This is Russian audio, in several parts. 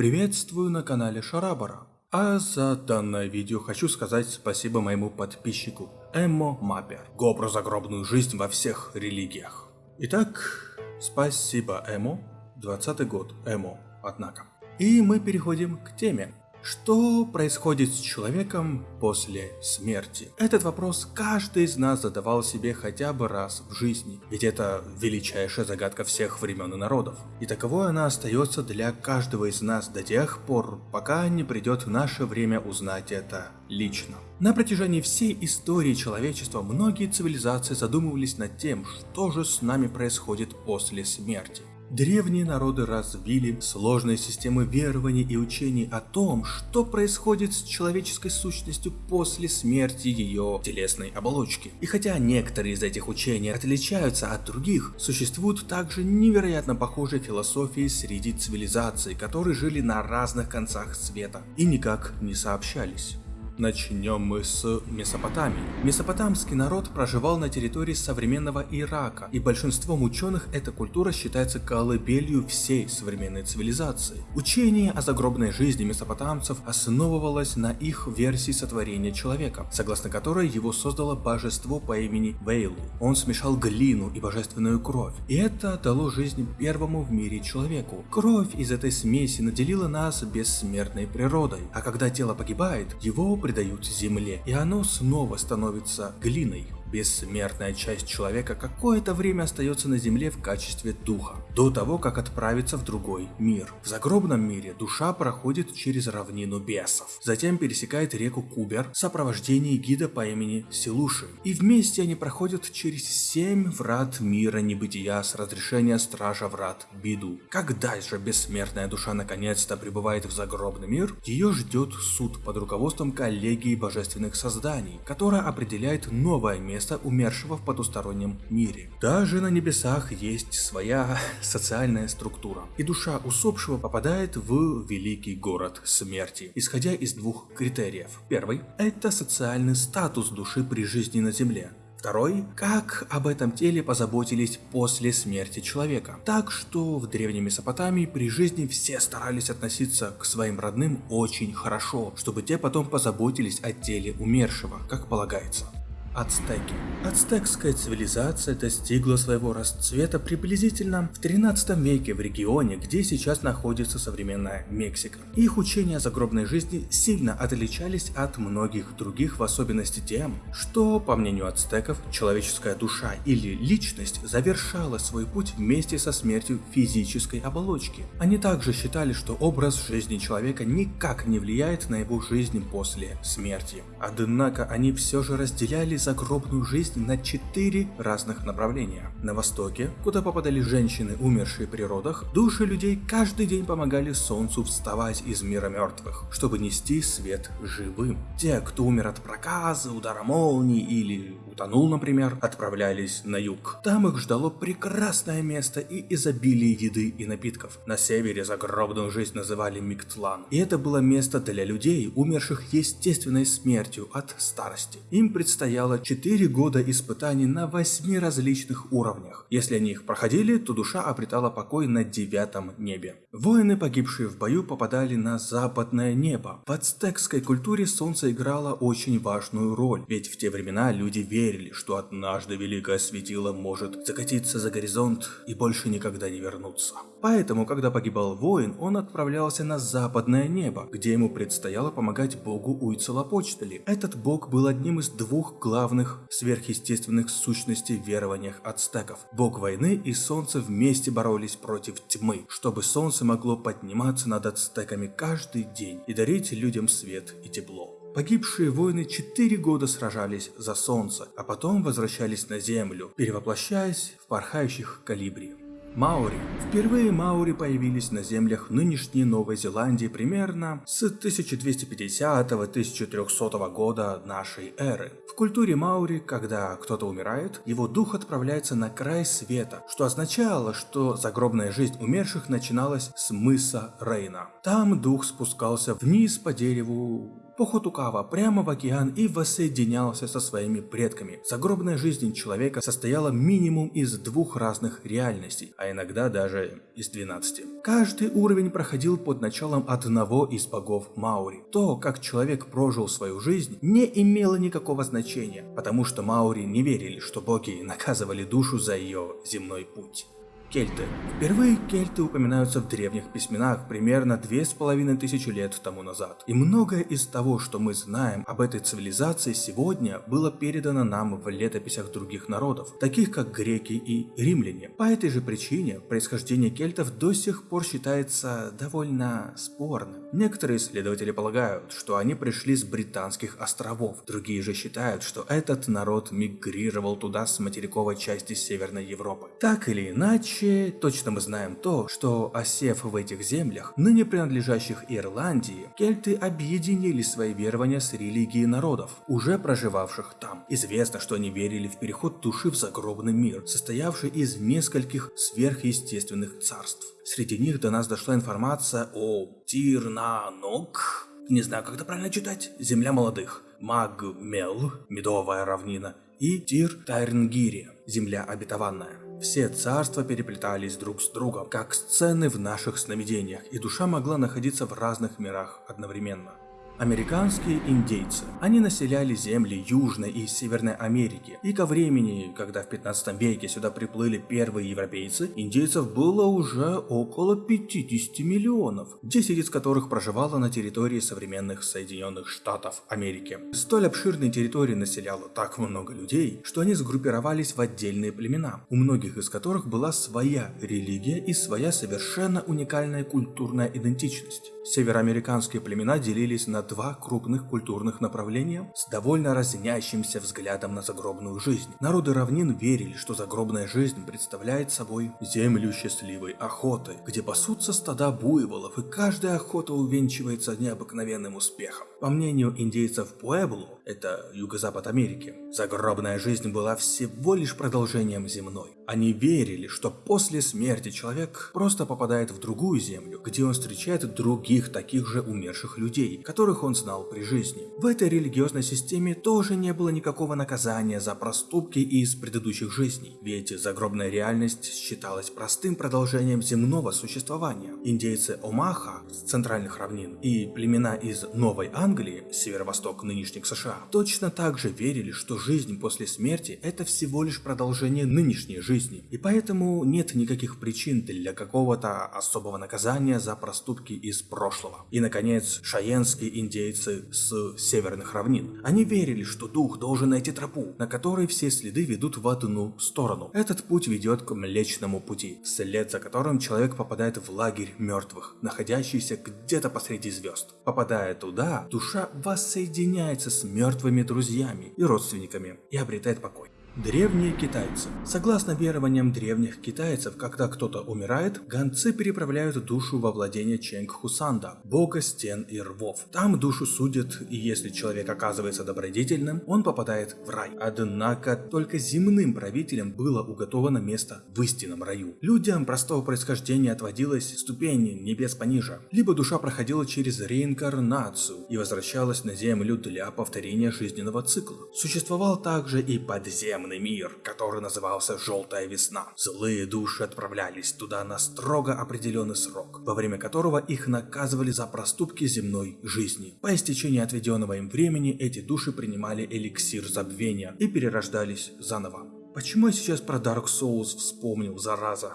Приветствую на канале Шарабара. А за данное видео хочу сказать спасибо моему подписчику Эммо Маппер. Го загробную жизнь во всех религиях. Итак, спасибо Эмо. 20 год Эмо, однако. И мы переходим к теме. Что происходит с человеком после смерти? Этот вопрос каждый из нас задавал себе хотя бы раз в жизни, ведь это величайшая загадка всех времен и народов. И таковой она остается для каждого из нас до тех пор, пока не придет наше время узнать это лично. На протяжении всей истории человечества многие цивилизации задумывались над тем, что же с нами происходит после смерти. Древние народы развили сложные системы верований и учений о том, что происходит с человеческой сущностью после смерти ее телесной оболочки. И хотя некоторые из этих учений отличаются от других, существуют также невероятно похожие философии среди цивилизаций, которые жили на разных концах света и никак не сообщались. Начнем мы с Месопотамии. Месопотамский народ проживал на территории современного Ирака, и большинством ученых эта культура считается колыбелью всей современной цивилизации. Учение о загробной жизни месопотамцев основывалось на их версии сотворения человека, согласно которой его создало божество по имени Вейлу. Он смешал глину и божественную кровь, и это дало жизнь первому в мире человеку. Кровь из этой смеси наделила нас бессмертной природой, а когда тело погибает, его придают земле, и оно снова становится глиной. Бессмертная часть человека какое-то время остается на земле в качестве духа, до того, как отправиться в другой мир. В загробном мире душа проходит через равнину бесов, затем пересекает реку Кубер в сопровождении гида по имени Силуши, и вместе они проходят через семь врат мира небытия с разрешения стража врат Биду. Когда же бессмертная душа наконец-то прибывает в загробный мир, ее ждет суд под руководством коллегии божественных созданий, которая определяет новое место место умершего в потустороннем мире. Даже на небесах есть своя социальная структура, и душа усопшего попадает в великий город смерти, исходя из двух критериев. Первый – это социальный статус души при жизни на земле. Второй – как об этом теле позаботились после смерти человека. Так что в Древней Месопотамии при жизни все старались относиться к своим родным очень хорошо, чтобы те потом позаботились о теле умершего, как полагается. Ацтеки. Ацтекская цивилизация достигла своего расцвета приблизительно в 13 веке в регионе, где сейчас находится современная Мексика. Их учения о загробной жизни сильно отличались от многих других, в особенности тем, что, по мнению ацтеков, человеческая душа или личность завершала свой путь вместе со смертью физической оболочки. Они также считали, что образ жизни человека никак не влияет на его жизнь после смерти. Однако они все же разделяли загробную жизнь на четыре разных направления. На востоке, куда попадали женщины, умершие при родах, души людей каждый день помогали солнцу вставать из мира мертвых, чтобы нести свет живым. Те, кто умер от проказа, удара молнии или утонул, например, отправлялись на юг. Там их ждало прекрасное место и изобилие еды и напитков. На севере загробную жизнь называли Миктлан, и это было место для людей, умерших естественной смертью от старости. Им предстояло предстояло 4 года испытаний на 8 различных уровнях. Если они их проходили, то душа обретала покой на девятом небе. Воины, погибшие в бою, попадали на западное небо. В ацтекской культуре солнце играло очень важную роль, ведь в те времена люди верили, что однажды великое светило может закатиться за горизонт и больше никогда не вернуться. Поэтому, когда погибал воин, он отправлялся на западное небо, где ему предстояло помогать богу Уйцелопочтали. Этот бог был одним из двух главных сверхъестественных сущностей в верованиях ацтеков. Бог войны и солнце вместе боролись против тьмы, чтобы солнце могло подниматься над ацтеками каждый день и дарить людям свет и тепло. Погибшие воины четыре года сражались за солнце, а потом возвращались на землю, перевоплощаясь в порхающих калибри. Маури. Впервые Маури появились на землях нынешней Новой Зеландии примерно с 1250-1300 года нашей эры. В культуре Маури, когда кто-то умирает, его дух отправляется на край света, что означало, что загробная жизнь умерших начиналась с мыса Рейна. Там дух спускался вниз по дереву Поход Укава прямо в океан и воссоединялся со своими предками. Загробная жизнь человека состояла минимум из двух разных реальностей, а иногда даже из 12. Каждый уровень проходил под началом одного из богов Маури. То, как человек прожил свою жизнь, не имело никакого значения, потому что Маури не верили, что боги наказывали душу за ее земной путь. Кельты. Впервые кельты упоминаются в древних письменах примерно две с половиной тысячи лет тому назад. И многое из того, что мы знаем об этой цивилизации сегодня, было передано нам в летописях других народов, таких как греки и римляне. По этой же причине происхождение кельтов до сих пор считается довольно спорным. Некоторые исследователи полагают, что они пришли с британских островов, другие же считают, что этот народ мигрировал туда с материковой части Северной Европы. Так или иначе, Вообще, точно мы знаем то, что осев в этих землях, ныне принадлежащих Ирландии, кельты объединили свои верования с религией народов, уже проживавших там. Известно, что они верили в переход души в загробный мир, состоявший из нескольких сверхъестественных царств. Среди них до нас дошла информация о Тирнанок, не знаю, как это правильно читать, земля молодых, Магмел, медовая равнина, и Тир Тайрнгири, земля обетованная. Все царства переплетались друг с другом, как сцены в наших сновидениях, и душа могла находиться в разных мирах одновременно. Американские индейцы. Они населяли земли Южной и Северной Америки. И ко времени, когда в 15 веке сюда приплыли первые европейцы, индейцев было уже около 50 миллионов, 10 из которых проживало на территории современных Соединенных Штатов Америки. Столь обширные территории населяло так много людей, что они сгруппировались в отдельные племена, у многих из которых была своя религия и своя совершенно уникальная культурная идентичность. Североамериканские племена делились на два крупных культурных направления с довольно разнящимся взглядом на загробную жизнь. Народы равнин верили, что загробная жизнь представляет собой землю счастливой охоты, где пасутся стада буйволов, и каждая охота увенчивается необыкновенным успехом. По мнению индейцев Пуэбло, это юго-запад Америки, загробная жизнь была всего лишь продолжением земной. Они верили, что после смерти человек просто попадает в другую землю, где он встречает других таких же умерших людей, которых он знал при жизни. В этой религиозной системе тоже не было никакого наказания за проступки из предыдущих жизней, ведь загробная реальность считалась простым продолжением земного существования. Индейцы Омаха с центральных равнин и племена из Новой Англии, северо-восток нынешних США, точно так же верили, что жизнь после смерти – это всего лишь продолжение нынешней жизни, и поэтому нет никаких причин для какого-то особого наказания за проступки из прошлого. И, наконец, шаенские индейцы с северных равнин. Они верили, что дух должен найти тропу, на которой все следы ведут в одну сторону. Этот путь ведет к Млечному пути, след за которым человек попадает в лагерь мертвых, находящийся где-то посреди звезд. Попадая туда, душа воссоединяется с мертвыми друзьями и родственниками и обретает покой. Древние китайцы. Согласно верованиям древних китайцев, когда кто-то умирает, гонцы переправляют душу во владение Ченг Хусанда, бога стен и рвов. Там душу судят, и если человек оказывается добродетельным, он попадает в рай. Однако только земным правителям было уготовано место в истинном раю. Людям простого происхождения отводилась ступень небес пониже, либо душа проходила через реинкарнацию и возвращалась на землю для повторения жизненного цикла. Существовал также и подземный подземный мир, который назывался Желтая Весна. Злые души отправлялись туда на строго определенный срок, во время которого их наказывали за проступки земной жизни. По истечении отведенного им времени эти души принимали эликсир забвения и перерождались заново. Почему я сейчас про Dark Souls вспомнил, зараза?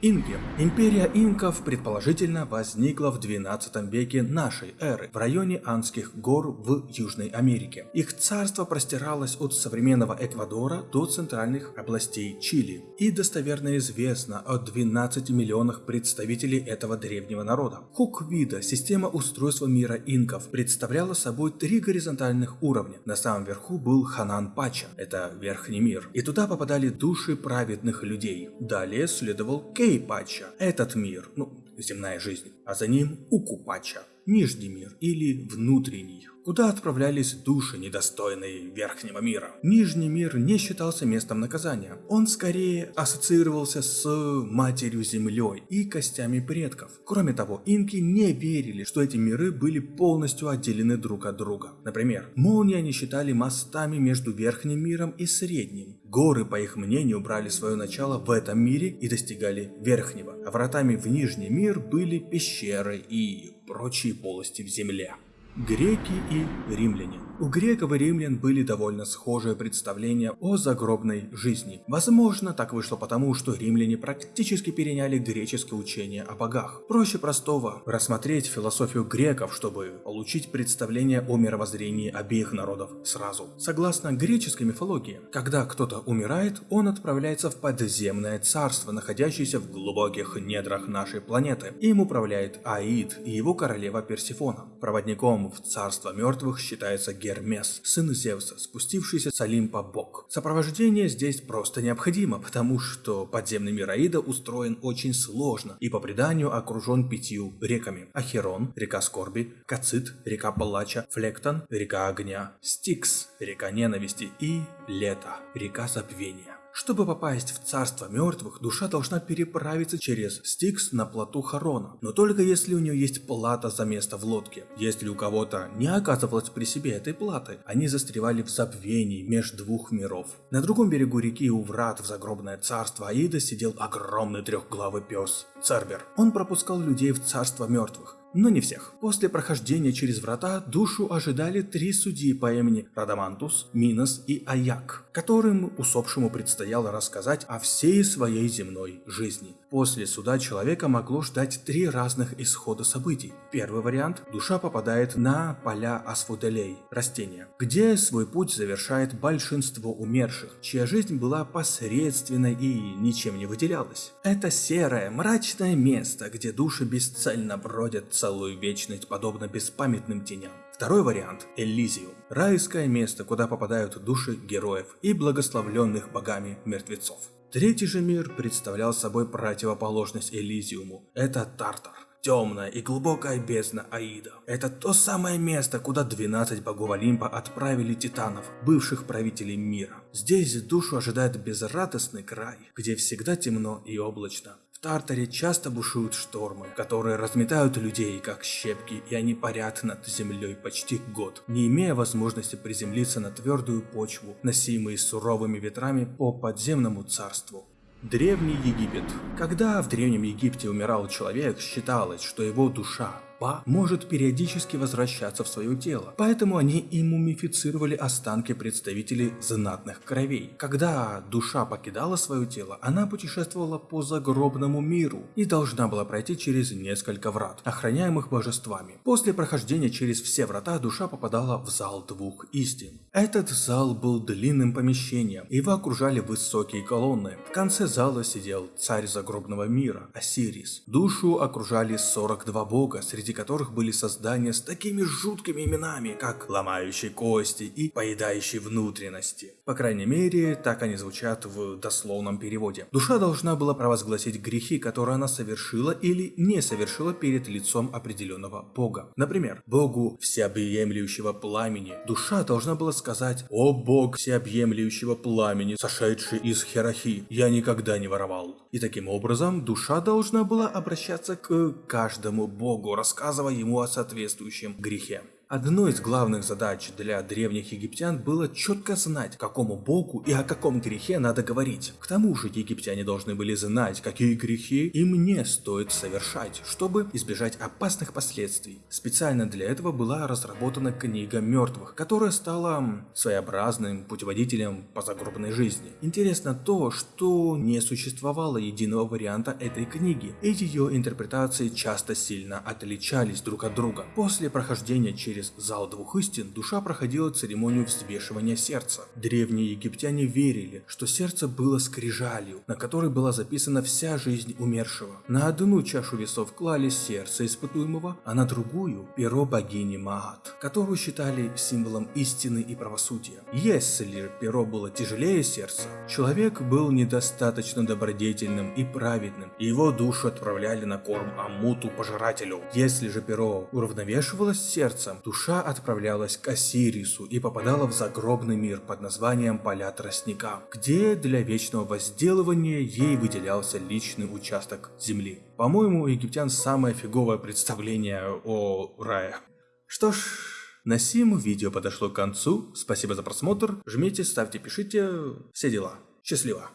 Инки. Империя инков предположительно возникла в 12 веке нашей эры в районе Андских гор в Южной Америке. Их царство простиралось от современного Эквадора до центральных областей Чили. И достоверно известно о 12 миллионах представителей этого древнего народа. Хуквида, система устройства мира инков, представляла собой три горизонтальных уровня. На самом верху был Ханан Пача, это верхний мир, и туда попадали души праведных людей. Далее следовал Кейп Кейпача, этот мир, ну, земная жизнь, а за ним Укупача, Нижний мир или Внутренний куда отправлялись души, недостойные верхнего мира. Нижний мир не считался местом наказания. Он скорее ассоциировался с матерью землей и костями предков. Кроме того, инки не верили, что эти миры были полностью отделены друг от друга. Например, молнии они считали мостами между верхним миром и средним. Горы, по их мнению, брали свое начало в этом мире и достигали верхнего, а вратами в нижний мир были пещеры и прочие полости в земле. Греки и римляне. У греков и римлян были довольно схожие представления о загробной жизни. Возможно, так вышло потому, что римляне практически переняли греческое учение о богах. Проще простого рассмотреть философию греков, чтобы получить представление о мировоззрении обеих народов сразу. Согласно греческой мифологии, когда кто-то умирает, он отправляется в подземное царство, находящееся в глубоких недрах нашей планеты. Им управляет Аид и его королева Персифона. Проводником в царство мертвых считается Гермес, сын Зевса, спустившийся с Олимпа бог. Сопровождение здесь просто необходимо, потому что подземный мир Аида устроен очень сложно и по преданию окружен пятью реками. Ахерон, река Скорби, Кацит, река Палача, Флектон, река Огня, Стикс, река Ненависти и Лето, река Забвения. Чтобы попасть в царство мертвых, душа должна переправиться через Стикс на плоту Харона, но только если у нее есть плата за место в лодке. Если у кого-то не оказывалось при себе этой платы, они застревали в забвении между двух миров. На другом берегу реки у врат в загробное царство Аида сидел огромный трехглавый пес Цербер. Он пропускал людей в царство мертвых, но не всех. После прохождения через врата душу ожидали три судьи по имени Радамантус, Минос и Аяк, которым усопшему предстояло рассказать о всей своей земной жизни. После суда человека могло ждать три разных исхода событий. Первый вариант – душа попадает на поля асфуделей, растения, где свой путь завершает большинство умерших, чья жизнь была посредственной и ничем не выделялась. Это серое, мрачное место, где души бесцельно бродят целую вечность, подобно беспамятным теням. Второй вариант – Элизиум. Райское место, куда попадают души героев и благословленных богами мертвецов. Третий же мир представлял собой противоположность Элизиуму. Это Тартар. Темная и глубокая бездна Аида. Это то самое место, куда 12 богов Олимпа отправили титанов, бывших правителей мира. Здесь душу ожидает безрадостный край, где всегда темно и облачно. В Тартаре часто бушуют штормы, которые разметают людей как щепки, и они парят над землей почти год, не имея возможности приземлиться на твердую почву, носимые суровыми ветрами по подземному царству. Древний Египет. Когда в Древнем Египте умирал человек, считалось, что его душа Па может периодически возвращаться в свое тело, поэтому они и мумифицировали останки представителей знатных кровей. Когда душа покидала свое тело, она путешествовала по загробному миру и должна была пройти через несколько врат, охраняемых божествами. После прохождения через все врата душа попадала в зал двух истин. Этот зал был длинным помещением, его окружали высокие колонны. В конце зала сидел царь загробного мира, Осирис. Душу окружали 42 бога, среди среди которых были создания с такими жуткими именами, как ломающий кости и поедающий внутренности. По крайней мере, так они звучат в дословном переводе. Душа должна была провозгласить грехи, которые она совершила или не совершила перед лицом определенного бога. Например, богу всеобъемлющего пламени. Душа должна была сказать «О бог всеобъемлющего пламени, сошедший из Херахи, я никогда не воровал». И таким образом душа должна была обращаться к каждому богу, рассказывая ему о соответствующем грехе. Одной из главных задач для древних египтян было четко знать, какому богу и о каком грехе надо говорить. К тому же египтяне должны были знать, какие грехи им не стоит совершать, чтобы избежать опасных последствий. Специально для этого была разработана книга мертвых, которая стала своеобразным путеводителем по загробной жизни. Интересно то, что не существовало единого варианта этой книги, и ее интерпретации часто сильно отличались друг от друга. После прохождения через через зал двух истин душа проходила церемонию взвешивания сердца. Древние египтяне верили, что сердце было скрижалью, на которой была записана вся жизнь умершего. На одну чашу весов клали сердце испытуемого, а на другую – перо богини Маат, которую считали символом истины и правосудия. Если перо было тяжелее сердца, человек был недостаточно добродетельным и праведным, и его душу отправляли на корм Амуту пожирателю. Если же перо уравновешивалось сердцем, душа отправлялась к Осирису и попадала в загробный мир под названием Поля Тростника, где для вечного возделывания ей выделялся личный участок земли. По-моему, у египтян самое фиговое представление о рае. Что ж, на сим видео подошло к концу. Спасибо за просмотр. Жмите, ставьте, пишите. Все дела. Счастливо.